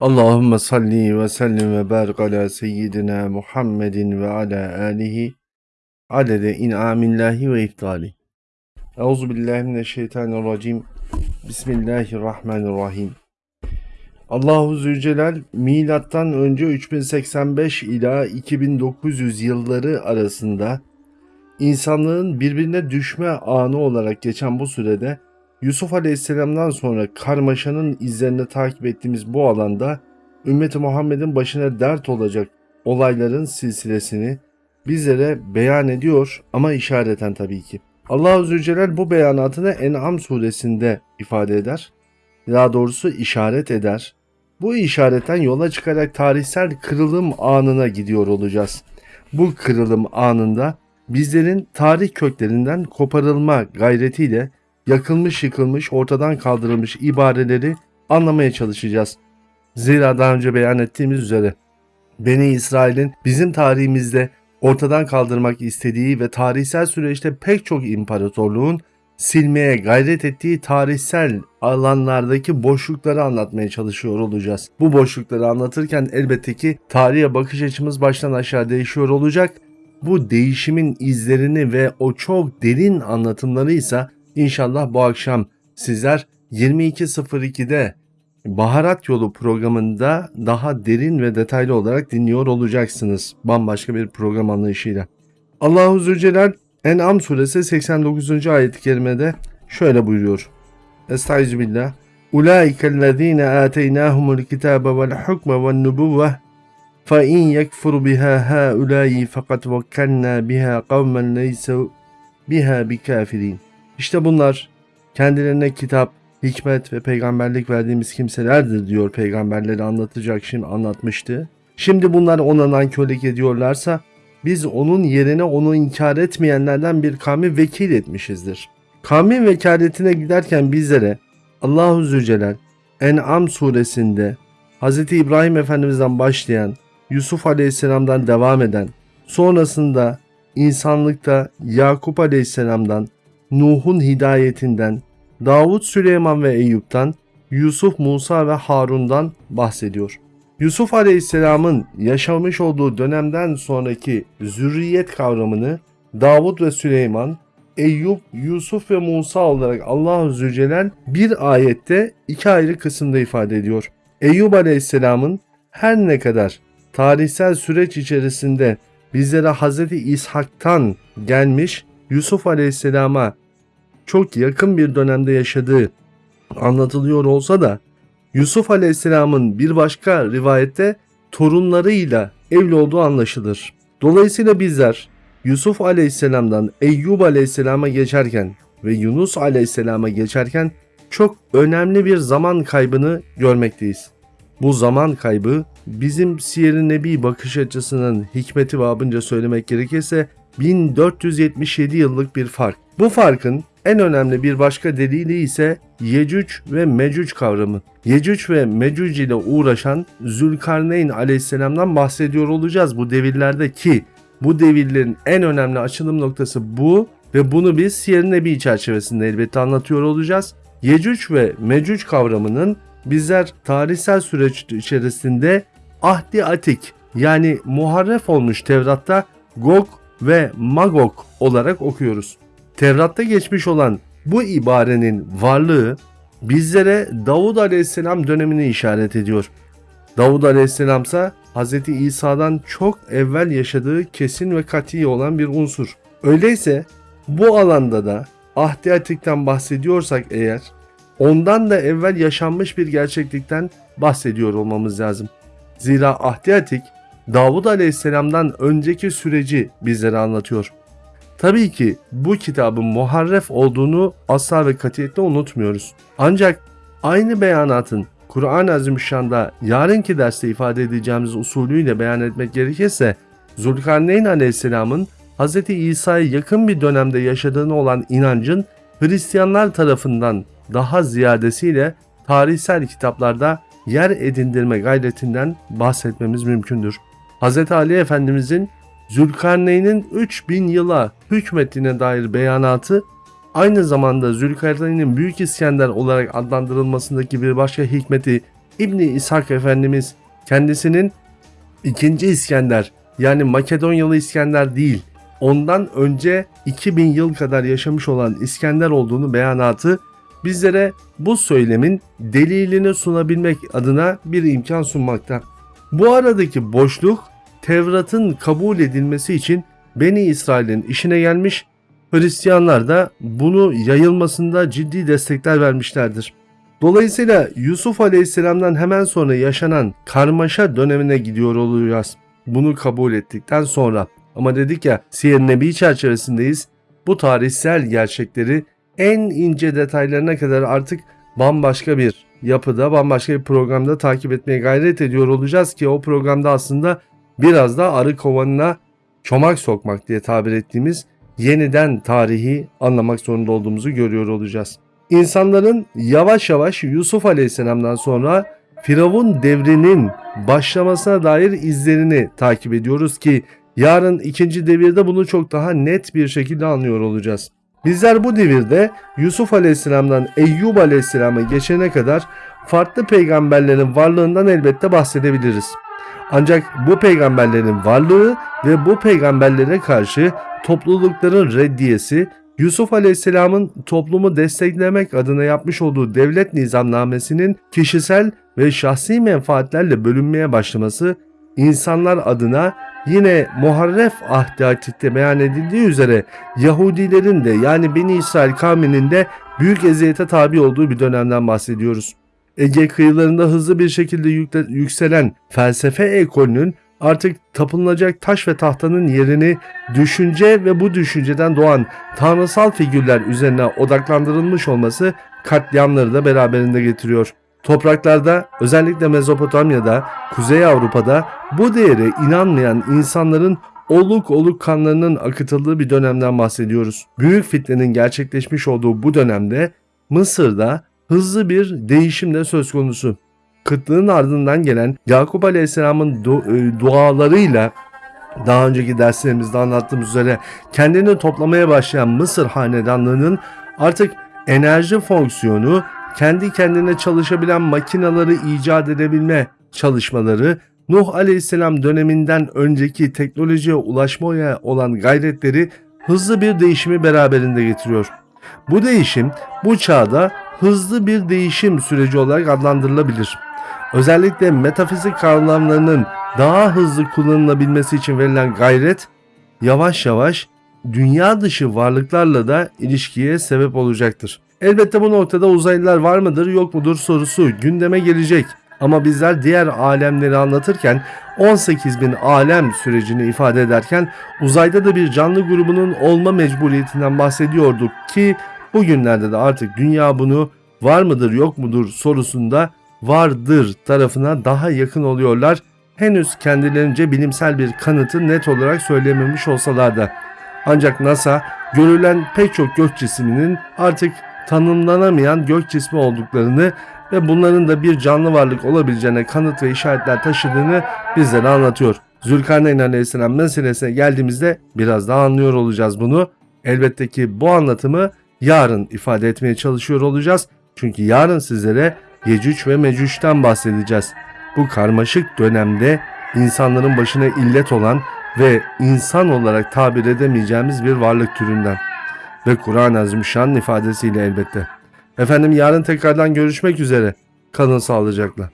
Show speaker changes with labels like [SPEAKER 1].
[SPEAKER 1] Allahümme salli ve sellim ve barik ala seyyidina Muhammedin ve ala alihi adede in'amillahi ve iftali. Euzu billahi mineşşeytanirracim. Bismillahirrahmanirrahim. Allahu Zülcelal milattan önce 3085 ila 2900 yılları arasında insanlığın birbirine düşme anı olarak geçen bu sürede Yusuf Aleyhisselam'dan sonra karmaşanın izlerini takip ettiğimiz bu alanda ümmeti Muhammed'in başına dert olacak olayların silsilesini bizlere beyan ediyor ama işareten tabii ki. Allah-u Zülcelal bu beyanatını En'am suresinde ifade eder. Daha doğrusu işaret eder. Bu işaretten yola çıkarak tarihsel kırılım anına gidiyor olacağız. Bu kırılım anında bizlerin tarih köklerinden koparılma gayretiyle yakılmış yıkılmış ortadan kaldırılmış ibareleri anlamaya çalışacağız. Zira daha önce beyan ettiğimiz üzere Beni İsrail'in bizim tarihimizde ortadan kaldırmak istediği ve tarihsel süreçte pek çok imparatorluğun silmeye gayret ettiği tarihsel alanlardaki boşlukları anlatmaya çalışıyor olacağız. Bu boşlukları anlatırken elbette ki tarihe bakış açımız baştan aşağı değişiyor olacak. Bu değişimin izlerini ve o çok derin anlatımları ise İnşallah bu akşam sizler 22.02'de Baharat Yolu programında daha derin ve detaylı olarak dinliyor olacaksınız. Bambaşka bir program anlayışıyla. Allahu Zülcelal En'am suresi 89. ayet-i kerimede şöyle buyuruyor. Estaizu billah. Ulaikellezine ateynahumul kitabe vel hukme vel nubuvve fe in yekfur biha haulâi fakat vekkelnâ biha kavmen leyse biha bikafirin. İşte bunlar kendilerine kitap, hikmet ve peygamberlik verdiğimiz kimselerdir diyor peygamberleri anlatacak şimdi anlatmıştı. Şimdi bunlar ona nankörlük ediyorlarsa biz onun yerine onu inkar etmeyenlerden bir kavmi vekil etmişizdir. Kavmin vekaletine giderken bizlere Allahu Zülcelal En'am suresinde Hz. İbrahim Efendimiz'den başlayan Yusuf Aleyhisselam'dan devam eden sonrasında insanlıkta Yakup Aleyhisselam'dan Nuh'un hidayetinden, Davut Süleyman ve Eyüp'ten, Yusuf, Musa ve Harun'dan bahsediyor. Yusuf Aleyhisselam'ın yaşamış olduğu dönemden sonraki zürriyet kavramını Davut ve Süleyman, Eyüp, Yusuf ve Musa olarak Allah-u bir ayette iki ayrı kısımda ifade ediyor. Eyüp Aleyhisselam'ın her ne kadar tarihsel süreç içerisinde bizlere Hz. İshak'tan gelmiş Yusuf Aleyhisselam'a çok yakın bir dönemde yaşadığı anlatılıyor olsa da Yusuf Aleyhisselam'ın bir başka rivayette torunlarıyla evli olduğu anlaşılır. Dolayısıyla bizler Yusuf Aleyhisselam'dan Eyyub Aleyhisselam'a geçerken ve Yunus Aleyhisselam'a geçerken çok önemli bir zaman kaybını görmekteyiz. Bu zaman kaybı bizim Siyer-i Nebi bakış açısının hikmeti babınca söylemek gerekirse 1477 yıllık bir fark. Bu farkın en önemli bir başka delili ise Yecüc ve Mecüc kavramı. Yecüc ve Mecüc ile uğraşan Zülkarneyn aleyhisselamdan bahsediyor olacağız bu devirlerde ki bu devirlerin en önemli açılım noktası bu ve bunu biz Siyer-i Nebi çerçevesinde elbette anlatıyor olacağız. Yecüc ve Mecüc kavramının bizler tarihsel süreç içerisinde ahdi atik yani muharref olmuş Tevrat'ta Gog ve Magog olarak okuyoruz. Tevrat'ta geçmiş olan bu ibarenin varlığı bizlere Davud Aleyhisselam dönemini işaret ediyor. Davud Aleyhisselam ise Hz. İsa'dan çok evvel yaşadığı kesin ve kati olan bir unsur. Öyleyse bu alanda da Ahdi Atik'ten bahsediyorsak eğer ondan da evvel yaşanmış bir gerçeklikten bahsediyor olmamız lazım. Zira Ahdi Atik Davud Aleyhisselam'dan önceki süreci bizlere anlatıyor. Tabii ki bu kitabın muharref olduğunu asla ve katiyetle unutmuyoruz. Ancak aynı beyanatın Kur'an-ı Azimüşşan'da yarınki derste ifade edeceğimiz usulüyle beyan etmek gerekirse Zulkarneyn Aleyhisselam'ın Hz. İsa'ya yakın bir dönemde yaşadığını olan inancın Hristiyanlar tarafından daha ziyadesiyle tarihsel kitaplarda yer edindirme gayretinden bahsetmemiz mümkündür. Hz. Ali Efendimizin Zülkarneyn'in 3000 yıla hükmettiğine dair beyanatı aynı zamanda Zülkarneyn'in Büyük İskender olarak adlandırılmasındaki bir başka hikmeti İbni İshak Efendimiz kendisinin ikinci İskender yani Makedonyalı İskender değil ondan önce 2000 yıl kadar yaşamış olan İskender olduğunu beyanatı bizlere bu söylemin delilini sunabilmek adına bir imkan sunmakta. Bu aradaki boşluk Tevrat'ın kabul edilmesi için Beni İsrail'in işine gelmiş, Hristiyanlar da bunu yayılmasında ciddi destekler vermişlerdir. Dolayısıyla Yusuf Aleyhisselam'dan hemen sonra yaşanan karmaşa dönemine gidiyor olacağız. Bunu kabul ettikten sonra. Ama dedik ya Siyer Nebi çerçevesindeyiz. Bu tarihsel gerçekleri en ince detaylarına kadar artık bambaşka bir yapıda, bambaşka bir programda takip etmeye gayret ediyor olacağız ki o programda aslında biraz da arı kovanına çomak sokmak diye tabir ettiğimiz yeniden tarihi anlamak zorunda olduğumuzu görüyor olacağız. İnsanların yavaş yavaş Yusuf Aleyhisselam'dan sonra Firavun devrinin başlamasına dair izlerini takip ediyoruz ki yarın ikinci devirde bunu çok daha net bir şekilde anlıyor olacağız. Bizler bu devirde Yusuf Aleyhisselam'dan Eyyub Aleyhisselam'a geçene kadar farklı peygamberlerin varlığından elbette bahsedebiliriz. Ancak bu peygamberlerin varlığı ve bu peygamberlere karşı toplulukların reddiyesi Yusuf Aleyhisselam'ın toplumu desteklemek adına yapmış olduğu devlet nizamnamesinin kişisel ve şahsi menfaatlerle bölünmeye başlaması insanlar adına yine Muharref Ahdi Atik'te beyan edildiği üzere Yahudilerin de yani Beni İsrail kavminin de büyük eziyete tabi olduğu bir dönemden bahsediyoruz. Ege kıyılarında hızlı bir şekilde yükselen felsefe ekolünün artık tapınılacak taş ve tahtanın yerini düşünce ve bu düşünceden doğan tanrısal figürler üzerine odaklandırılmış olması katliamları da beraberinde getiriyor. Topraklarda özellikle Mezopotamya'da, Kuzey Avrupa'da bu değere inanmayan insanların oluk oluk kanlarının akıtıldığı bir dönemden bahsediyoruz. Büyük fitnenin gerçekleşmiş olduğu bu dönemde Mısır'da hızlı bir değişim de söz konusu. Kıtlığın ardından gelen Yakup Aleyhisselam'ın e, dualarıyla daha önceki derslerimizde anlattığımız üzere kendini toplamaya başlayan Mısır hanedanlığının artık enerji fonksiyonu kendi kendine çalışabilen makinaları icat edebilme çalışmaları Nuh Aleyhisselam döneminden önceki teknolojiye ulaşmaya olan gayretleri hızlı bir değişimi beraberinde getiriyor. Bu değişim bu çağda hızlı bir değişim süreci olarak adlandırılabilir. Özellikle metafizik kavramlarının daha hızlı kullanılabilmesi için verilen gayret yavaş yavaş dünya dışı varlıklarla da ilişkiye sebep olacaktır. Elbette bu noktada uzaylılar var mıdır yok mudur sorusu gündeme gelecek. Ama bizler diğer alemleri anlatırken 18 bin alem sürecini ifade ederken uzayda da bir canlı grubunun olma mecburiyetinden bahsediyorduk ki bugünlerde de artık dünya bunu var mıdır yok mudur sorusunda vardır tarafına daha yakın oluyorlar. Henüz kendilerince bilimsel bir kanıtı net olarak söylememiş olsalar da. Ancak NASA görülen pek çok gök cisminin artık tanımlanamayan gök cismi olduklarını ve bunların da bir canlı varlık olabileceğine kanıt ve işaretler taşıdığını bizlere anlatıyor. Zülkarneyn Aleyhisselam meselesine geldiğimizde biraz daha anlıyor olacağız bunu. Elbette ki bu anlatımı yarın ifade etmeye çalışıyor olacağız. Çünkü yarın sizlere Yecüc ve Mecüc'ten bahsedeceğiz. Bu karmaşık dönemde insanların başına illet olan ve insan olarak tabir edemeyeceğimiz bir varlık türünden. Ve Kur'an-ı Azimüşşan'ın ifadesiyle elbette. Efendim yarın tekrardan görüşmek üzere. Kalın sağlıcakla.